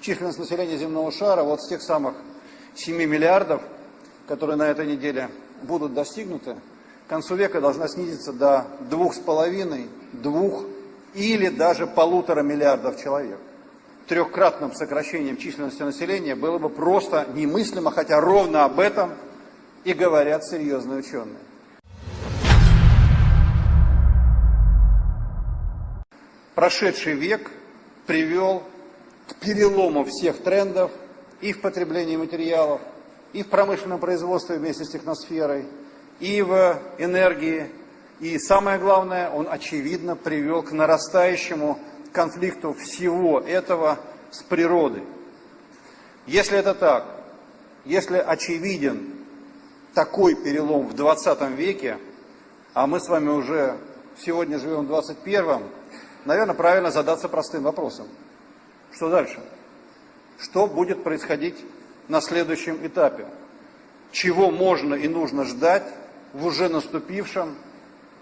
численность населения земного шара вот с тех самых 7 миллиардов, которые на этой неделе будут достигнуты, к концу века должна снизиться до 2,5, 2 или даже полутора миллиардов человек. Трехкратным сокращением численности населения было бы просто немыслимо, хотя ровно об этом и говорят серьезные ученые. Прошедший век привел к перелому всех трендов и в потреблении материалов, и в промышленном производстве вместе с техносферой, и в энергии. И самое главное, он очевидно привел к нарастающему конфликту всего этого с природой. Если это так, если очевиден такой перелом в 20 веке, а мы с вами уже сегодня живем в 21, наверное, правильно задаться простым вопросом. Что дальше? Что будет происходить на следующем этапе? Чего можно и нужно ждать в уже наступившем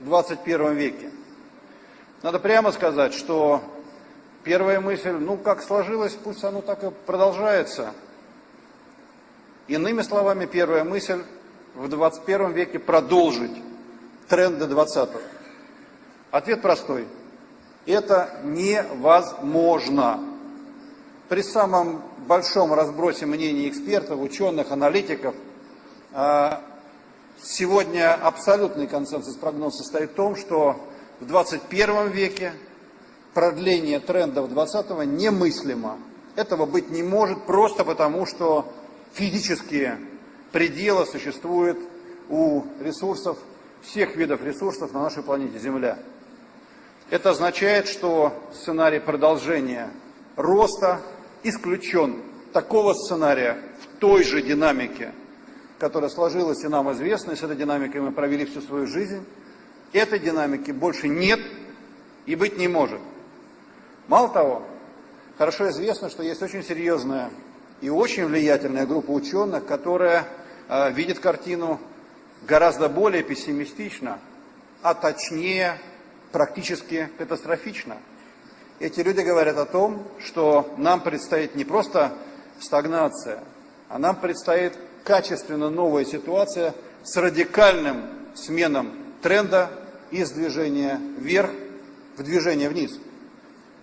21 веке? Надо прямо сказать, что первая мысль, ну как сложилось, пусть оно так и продолжается. Иными словами, первая мысль в 21 веке продолжить тренды 20-го. Ответ простой. Это невозможно. При самом большом разбросе мнений экспертов, ученых, аналитиков, а, сегодня абсолютный консенсус прогноз состоит в том, что в 21 веке продление трендов 20-го немыслимо. Этого быть не может просто потому, что физические пределы существуют у ресурсов, всех видов ресурсов на нашей планете Земля. Это означает, что сценарий продолжения роста исключен. Такого сценария в той же динамике, которая сложилась и нам известна, и с этой динамикой мы провели всю свою жизнь, этой динамики больше нет и быть не может. Мало того, хорошо известно, что есть очень серьезная и очень влиятельная группа ученых, которая э, видит картину гораздо более пессимистично, а точнее практически катастрофично. Эти люди говорят о том, что нам предстоит не просто стагнация, а нам предстоит качественно новая ситуация с радикальным сменом тренда из движения вверх в движение вниз.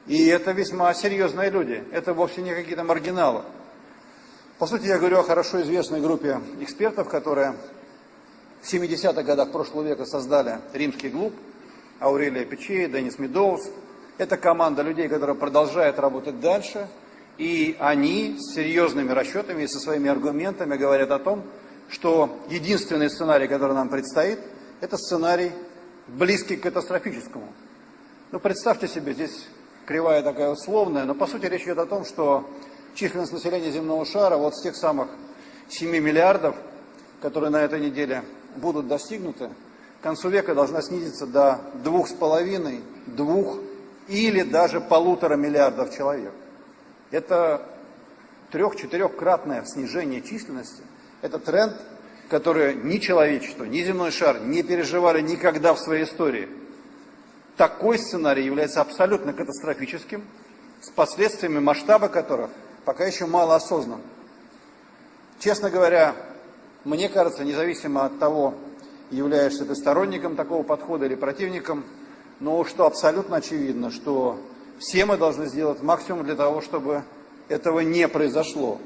И это весьма серьезные люди, это вовсе не какие-то маргиналы. По сути, я говорю о хорошо известной группе экспертов, которые в 70-х годах прошлого века создали римский клуб, Аурелия Печей, Денис Медоуз. Это команда людей, которая продолжает работать дальше, и они с серьезными расчетами и со своими аргументами говорят о том, что единственный сценарий, который нам предстоит, это сценарий близкий к катастрофическому. Ну, представьте себе, здесь кривая такая условная, но по сути речь идет о том, что численность населения земного шара вот с тех самых 7 миллиардов, которые на этой неделе будут достигнуты, к концу века должна снизиться до двух с половиной, двух или даже полутора миллиардов человек. Это трех-четырехкратное снижение численности. Это тренд, который ни человечество, ни земной шар не переживали никогда в своей истории. Такой сценарий является абсолютно катастрофическим, с последствиями масштаба которых пока еще мало осознан. Честно говоря, мне кажется, независимо от того, являешься ты сторонником такого подхода или противником, но что абсолютно очевидно, что все мы должны сделать максимум для того, чтобы этого не произошло.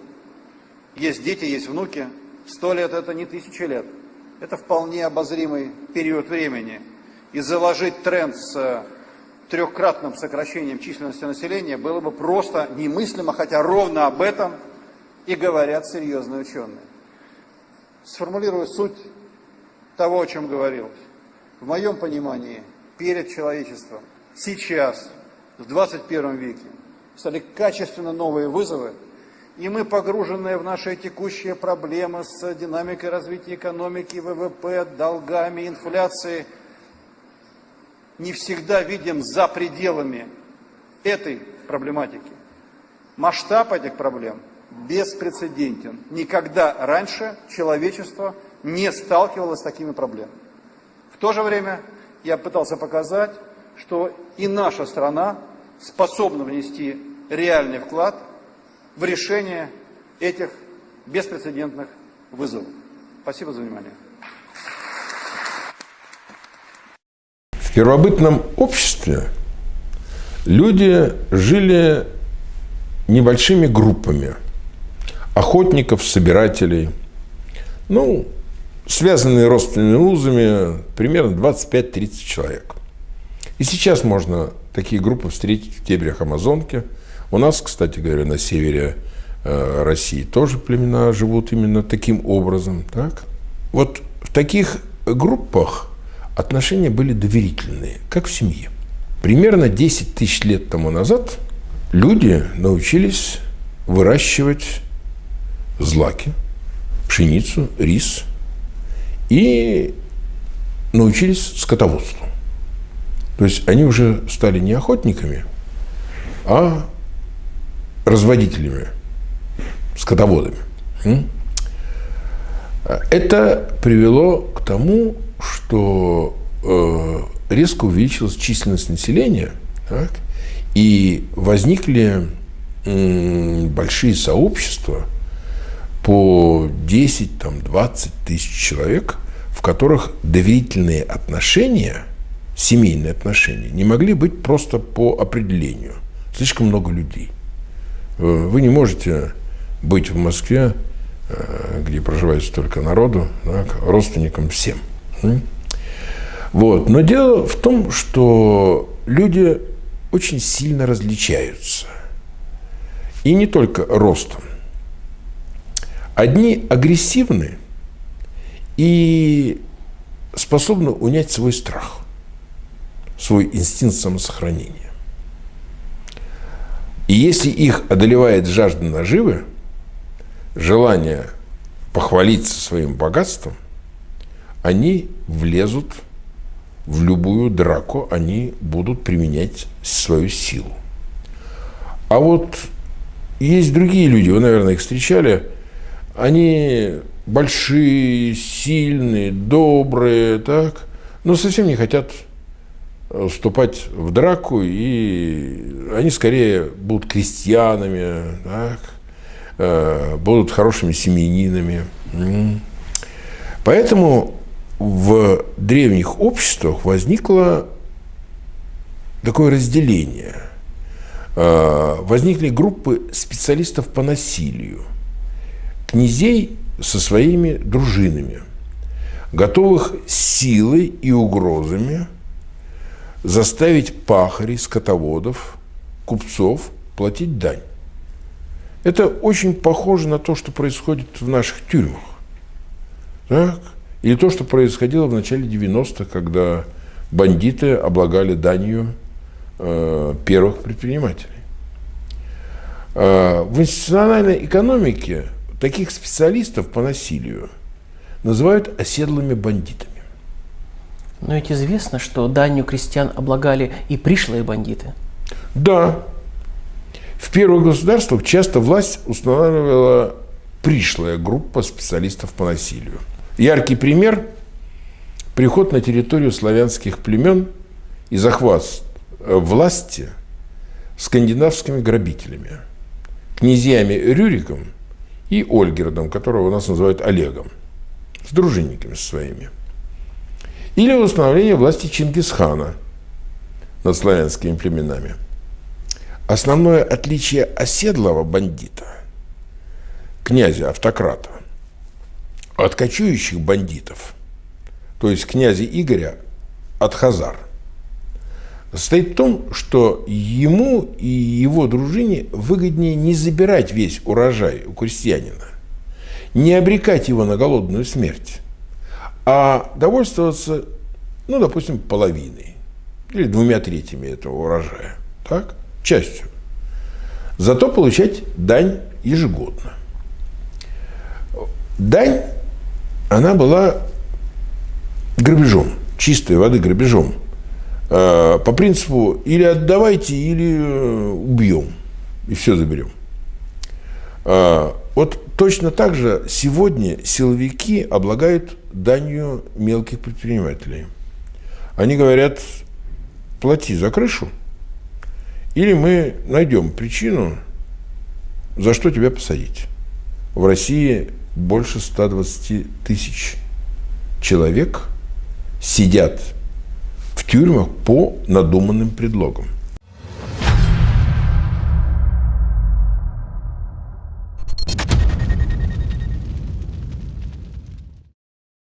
Есть дети, есть внуки. Сто лет – это не тысячи лет. Это вполне обозримый период времени. И заложить тренд с трехкратным сокращением численности населения было бы просто немыслимо, хотя ровно об этом и говорят серьезные ученые. Сформулирую суть того, о чем говорил. В моем понимании, перед человечеством сейчас, в 21 веке, стали качественно новые вызовы, и мы, погруженные в наши текущие проблемы с динамикой развития экономики, ВВП, долгами, инфляцией, не всегда видим за пределами этой проблематики. Масштаб этих проблем беспрецедентен. Никогда раньше человечество не сталкивалась с такими проблемами. В то же время я пытался показать, что и наша страна способна внести реальный вклад в решение этих беспрецедентных вызовов. Спасибо за внимание. В первобытном обществе люди жили небольшими группами охотников, собирателей, ну, связанные родственными узами, примерно 25-30 человек. И сейчас можно такие группы встретить в дебрях Амазонки. У нас, кстати говоря, на севере э, России тоже племена живут именно таким образом. Так? Вот в таких группах отношения были доверительные, как в семье. Примерно 10 тысяч лет тому назад люди научились выращивать злаки, пшеницу, рис и научились скотоводству. То есть они уже стали не охотниками, а разводителями, скотоводами. Это привело к тому, что э, резко увеличилась численность населения, так, и возникли большие сообщества по 10, там, 20 тысяч человек, которых доверительные отношения, семейные отношения, не могли быть просто по определению. Слишком много людей. Э, вы не можете быть в Москве, э, где проживает столько народу, так, родственником всем. Вот. Но дело в том, что люди очень сильно различаются. И не только ростом. Одни агрессивны и способны унять свой страх, свой инстинкт самосохранения. И если их одолевает жажда наживы, желание похвалиться своим богатством, они влезут в любую драку, они будут применять свою силу. А вот есть другие люди, вы, наверное, их встречали, они большие, сильные, добрые, так, но совсем не хотят вступать в драку, и они скорее будут крестьянами, так, э, будут хорошими семьянинами. Поэтому в древних обществах возникло такое разделение. А, возникли группы специалистов по насилию, князей со своими дружинами, готовых силой и угрозами заставить пахарей, скотоводов, купцов платить дань. Это очень похоже на то, что происходит в наших тюрьмах. Так? Или то, что происходило в начале 90-х, когда бандиты облагали данью э, первых предпринимателей. Э, в институциональной экономике таких специалистов по насилию называют оседлыми бандитами. Но ведь известно, что данью крестьян облагали и пришлые бандиты. Да. В первых государствах часто власть устанавливала пришлая группа специалистов по насилию – Яркий пример – приход на территорию славянских племен и захват власти скандинавскими грабителями, князьями Рюриком и Ольгердом, которого у нас называют Олегом, с дружинниками своими. Или установление власти Чингисхана над славянскими племенами. Основное отличие оседлого бандита, князя-автократа, от кочующих бандитов, то есть князя Игоря от Хазар, состоит в том, что ему и его дружине выгоднее не забирать весь урожай у крестьянина, не обрекать его на голодную смерть, а довольствоваться, ну, допустим, половиной или двумя третьими этого урожая, так, частью. Зато получать дань ежегодно. Дань она была грабежом, чистой воды грабежом. А, по принципу или отдавайте, или э, убьем, и все заберем. А, вот точно так же сегодня силовики облагают данью мелких предпринимателей. Они говорят, плати за крышу, или мы найдем причину за что тебя посадить. В России больше 120 тысяч человек сидят в тюрьмах по надуманным предлогам.